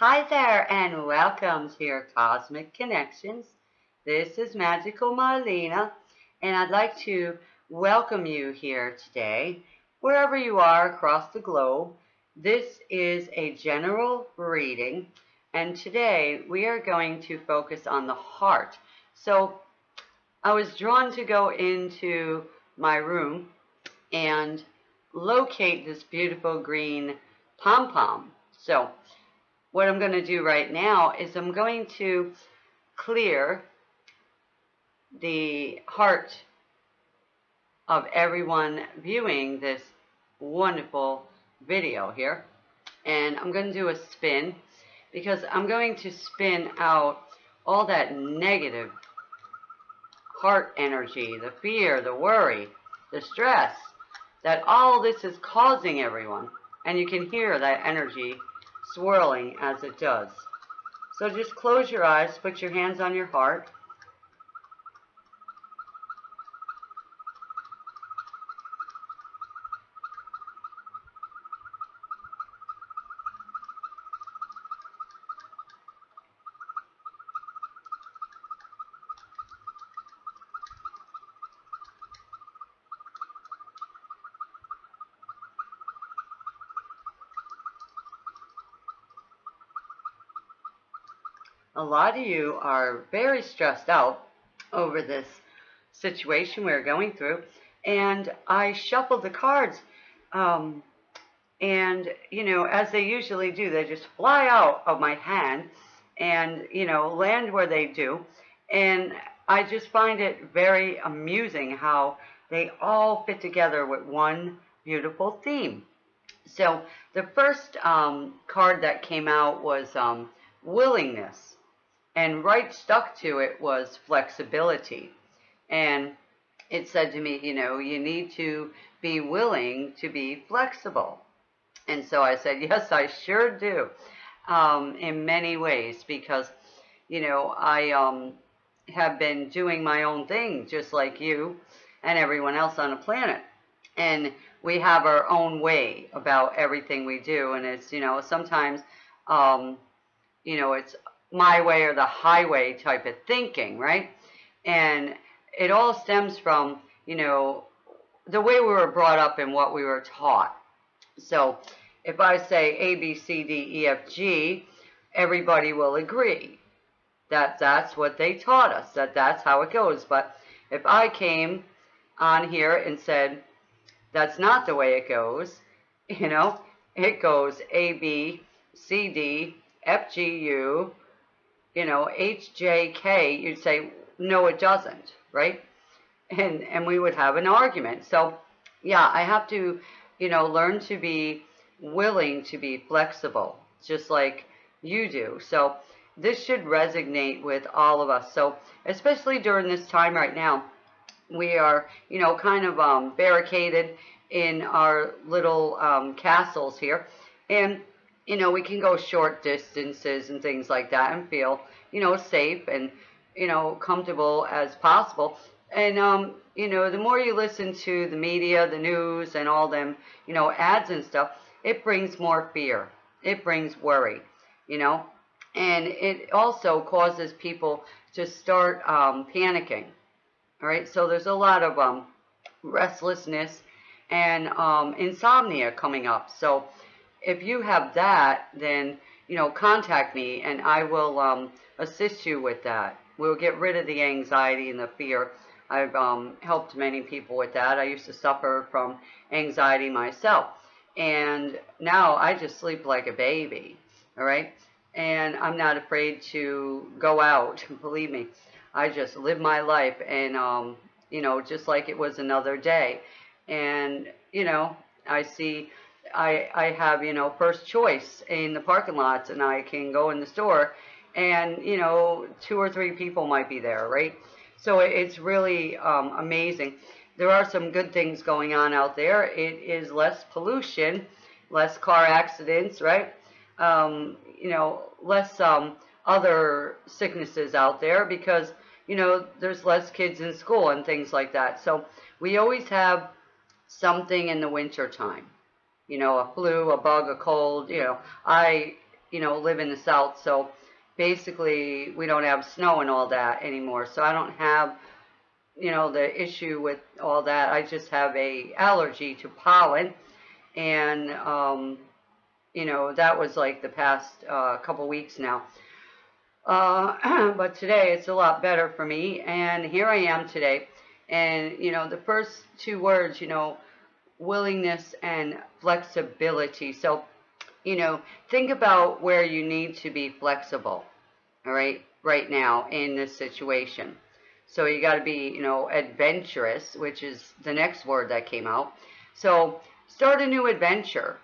Hi there and welcome to your Cosmic Connections. This is Magical Marlena and I'd like to welcome you here today, wherever you are across the globe. This is a general reading and today we are going to focus on the heart. So I was drawn to go into my room and locate this beautiful green pom-pom. So what I'm going to do right now is I'm going to clear the heart of everyone viewing this wonderful video here. And I'm going to do a spin because I'm going to spin out all that negative heart energy, the fear, the worry, the stress, that all this is causing everyone. And you can hear that energy swirling as it does. So just close your eyes, put your hands on your heart, a lot of you are very stressed out over this situation we're going through. And I shuffled the cards. Um, and, you know, as they usually do, they just fly out of my hand and, you know, land where they do. And I just find it very amusing how they all fit together with one beautiful theme. So the first um, card that came out was um, willingness and right stuck to it was flexibility. And it said to me, you know, you need to be willing to be flexible. And so I said, yes, I sure do, um, in many ways, because, you know, I um, have been doing my own thing, just like you and everyone else on the planet. And we have our own way about everything we do. And it's, you know, sometimes, um, you know, it's my way or the highway type of thinking, right? And it all stems from, you know, the way we were brought up and what we were taught. So if I say A, B, C, D, E, F, G, everybody will agree that that's what they taught us, that that's how it goes. But if I came on here and said, that's not the way it goes, you know, it goes A, B, C, D, F, G, U, you know, HJK, you'd say, no, it doesn't, right? And, and we would have an argument. So, yeah, I have to, you know, learn to be willing to be flexible, just like you do. So this should resonate with all of us. So especially during this time right now, we are, you know, kind of um, barricaded in our little um, castles here. And you know, we can go short distances and things like that and feel, you know, safe and, you know, comfortable as possible. And, um, you know, the more you listen to the media, the news, and all them, you know, ads and stuff, it brings more fear. It brings worry, you know. And it also causes people to start um, panicking. All right, so there's a lot of um, restlessness and um, insomnia coming up. So, if you have that, then, you know, contact me and I will um, assist you with that. We'll get rid of the anxiety and the fear. I've um, helped many people with that. I used to suffer from anxiety myself. And now I just sleep like a baby, all right? And I'm not afraid to go out, believe me. I just live my life and, um, you know, just like it was another day. And, you know, I see I, I have, you know, first choice in the parking lots and I can go in the store and, you know, two or three people might be there, right? So it's really um, amazing. There are some good things going on out there. It is less pollution, less car accidents, right? Um, you know, less um, other sicknesses out there because, you know, there's less kids in school and things like that. So we always have something in the winter time you know, a flu, a bug, a cold, you know, I you know, live in the South, so basically we don't have snow and all that anymore. So I don't have, you know, the issue with all that. I just have a allergy to pollen, and um, you know, that was like the past uh, couple weeks now. Uh, but today it's a lot better for me, and here I am today. And you know, the first two words, you know, willingness and flexibility. So you know, think about where you need to be flexible, all right, right now in this situation. So you got to be, you know, adventurous, which is the next word that came out. So start a new adventure,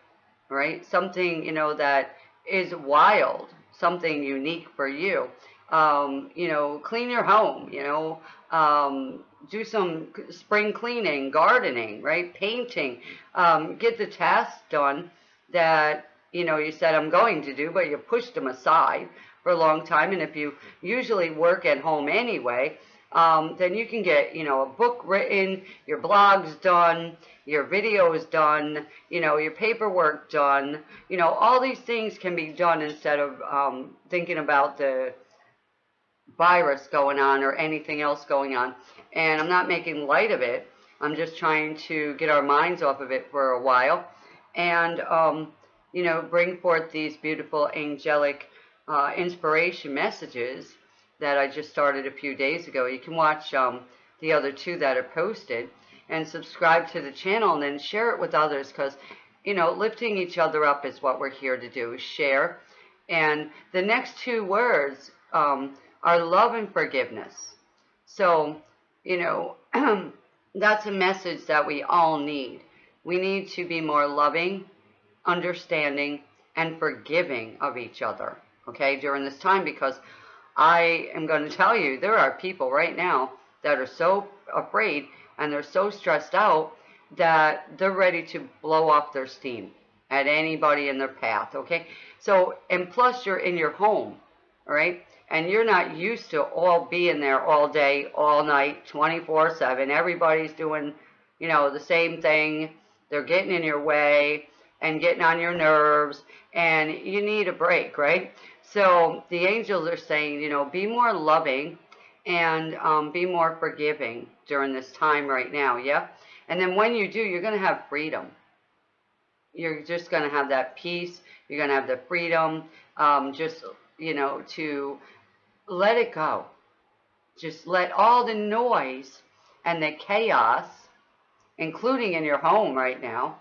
right? Something, you know, that is wild, something unique for you. Um, you know, clean your home, you know, um, do some spring cleaning, gardening, right? Painting, um, get the tasks done that you know, you said I'm going to do, but you pushed them aside for a long time. And if you usually work at home anyway, um, then you can get, you know, a book written, your blogs done, your videos done, you know, your paperwork done. You know, all these things can be done instead of um, thinking about the virus going on or anything else going on. And I'm not making light of it. I'm just trying to get our minds off of it for a while. And, um, you know, bring forth these beautiful angelic uh, inspiration messages that I just started a few days ago. You can watch um, the other two that are posted and subscribe to the channel and then share it with others because, you know, lifting each other up is what we're here to do, share. And the next two words um, are love and forgiveness. So, you know, that's a message that we all need. We need to be more loving understanding, and forgiving of each other, okay, during this time because I am going to tell you there are people right now that are so afraid and they're so stressed out that they're ready to blow off their steam at anybody in their path, okay? So, and plus you're in your home, all right? And you're not used to all being there all day, all night, 24-7. Everybody's doing, you know, the same thing. They're getting in your way and getting on your nerves and you need a break, right? So the angels are saying, you know, be more loving and um, be more forgiving during this time right now, yeah? And then when you do, you're going to have freedom. You're just going to have that peace. You're going to have the freedom um, just, you know, to let it go. Just let all the noise and the chaos, including in your home right now,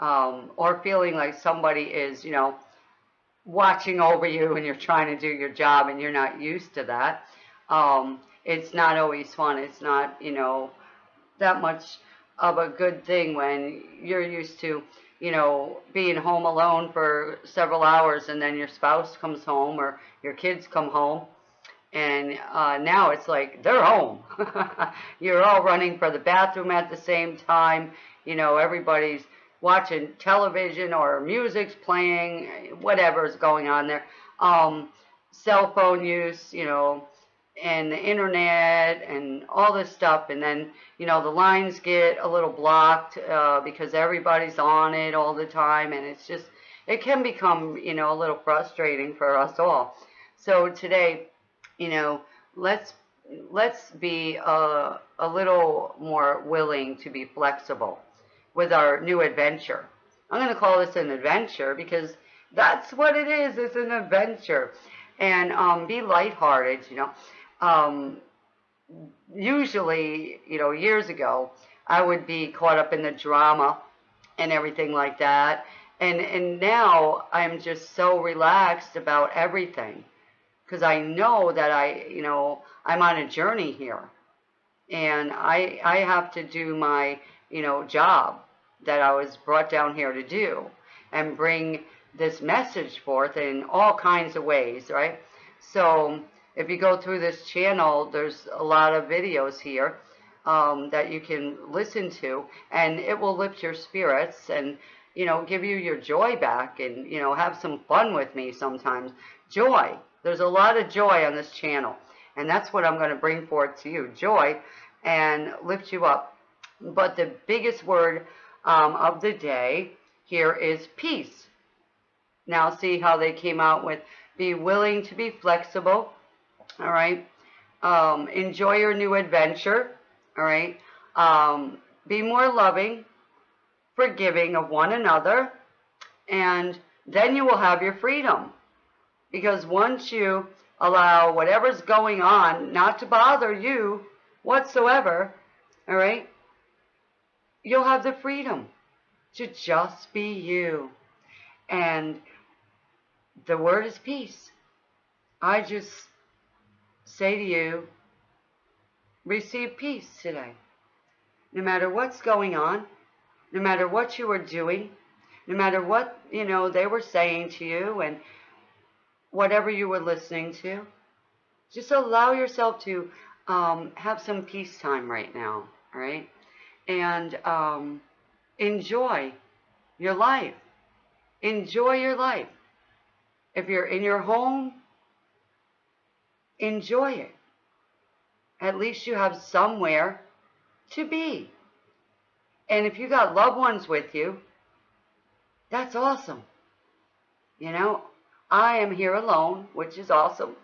um, or feeling like somebody is, you know, watching over you and you're trying to do your job and you're not used to that. Um, it's not always fun. It's not, you know, that much of a good thing when you're used to, you know, being home alone for several hours and then your spouse comes home or your kids come home. And uh, now it's like they're home. you're all running for the bathroom at the same time. You know, everybody's watching television or music's playing, whatever's going on there. Um, cell phone use, you know, and the internet and all this stuff. And then, you know, the lines get a little blocked uh, because everybody's on it all the time. And it's just, it can become, you know, a little frustrating for us all. So today, you know, let's let's be a, a little more willing to be flexible with our new adventure. I'm going to call this an adventure because that's what it is. It's an adventure. And um, be lighthearted, you know. Um, usually, you know, years ago, I would be caught up in the drama and everything like that. And, and now I'm just so relaxed about everything because I know that I, you know, I'm on a journey here. And I, I have to do my, you know, job that I was brought down here to do and bring this message forth in all kinds of ways, right? So if you go through this channel, there's a lot of videos here um, that you can listen to, and it will lift your spirits and, you know, give you your joy back and, you know, have some fun with me sometimes. Joy. There's a lot of joy on this channel, and that's what I'm going to bring forth to you. Joy and lift you up. But the biggest word um, of the day here is peace. Now see how they came out with be willing to be flexible. All right. Um, enjoy your new adventure. All right. Um, be more loving, forgiving of one another, and then you will have your freedom. Because once you allow whatever's going on not to bother you whatsoever, all right, you'll have the freedom to just be you. And the word is peace. I just say to you, receive peace today. No matter what's going on, no matter what you are doing, no matter what, you know, they were saying to you and whatever you were listening to, just allow yourself to um, have some peace time right now, all right? And um, enjoy your life. Enjoy your life. If you're in your home, enjoy it. At least you have somewhere to be. And if you got loved ones with you, that's awesome. You know, I am here alone, which is awesome.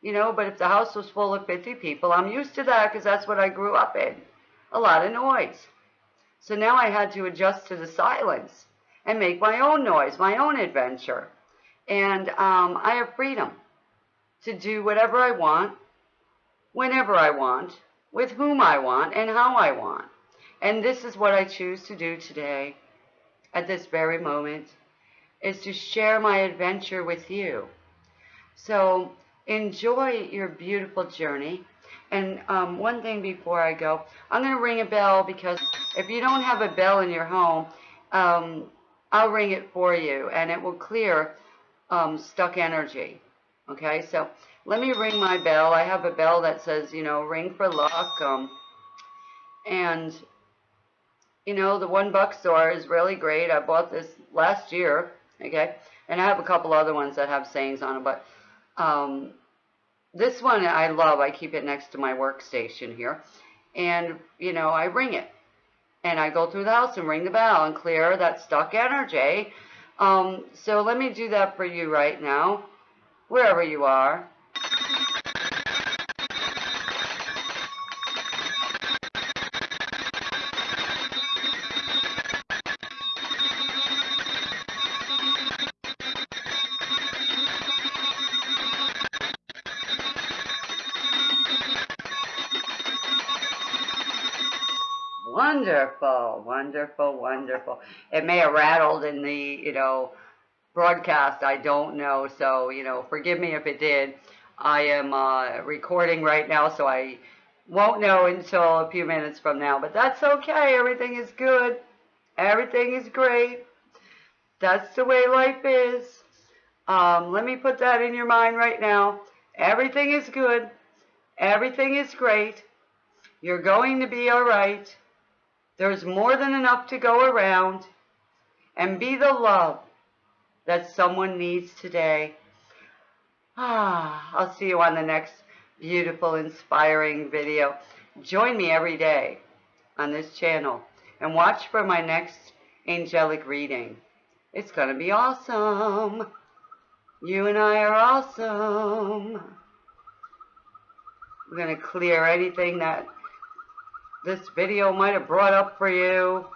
You know, but if the house was full of 50 people, I'm used to that because that's what I grew up in. A lot of noise. So now I had to adjust to the silence and make my own noise, my own adventure. And um, I have freedom to do whatever I want, whenever I want, with whom I want, and how I want. And this is what I choose to do today, at this very moment, is to share my adventure with you. So enjoy your beautiful journey. And um, one thing before I go, I'm going to ring a bell because if you don't have a bell in your home, um, I'll ring it for you and it will clear um, stuck energy. Okay, so let me ring my bell. I have a bell that says, you know, ring for luck. Um, and, you know, the one buck store is really great. I bought this last year. Okay, and I have a couple other ones that have sayings on it, but um, this one I love. I keep it next to my workstation here. And, you know, I ring it. And I go through the house and ring the bell and clear that stuck energy um, so let me do that for you right now, wherever you are. Wonderful, wonderful, wonderful. It may have rattled in the, you know, broadcast. I don't know. So, you know, forgive me if it did. I am uh, recording right now, so I won't know until a few minutes from now. But that's okay. Everything is good. Everything is great. That's the way life is. Um, let me put that in your mind right now. Everything is good. Everything is great. You're going to be all right. There's more than enough to go around. And be the love that someone needs today. Ah, I'll see you on the next beautiful, inspiring video. Join me every day on this channel and watch for my next angelic reading. It's going to be awesome. You and I are awesome. We're going to clear anything that this video might have brought up for you.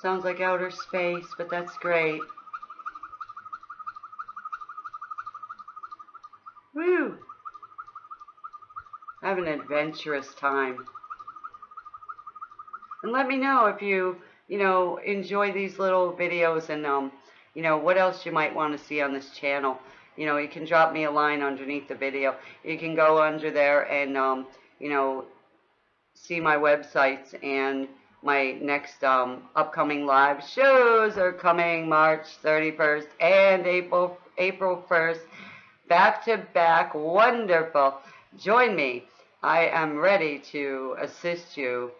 Sounds like outer space, but that's great. Woo! Have an adventurous time. And let me know if you, you know, enjoy these little videos and, um, you know, what else you might want to see on this channel you know, you can drop me a line underneath the video. You can go under there and, um, you know, see my websites and my next um, upcoming live shows are coming March 31st and April April 1st. Back to back. Wonderful. Join me. I am ready to assist you.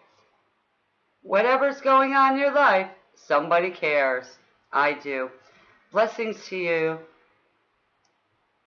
Whatever's going on in your life, somebody cares. I do. Blessings to you.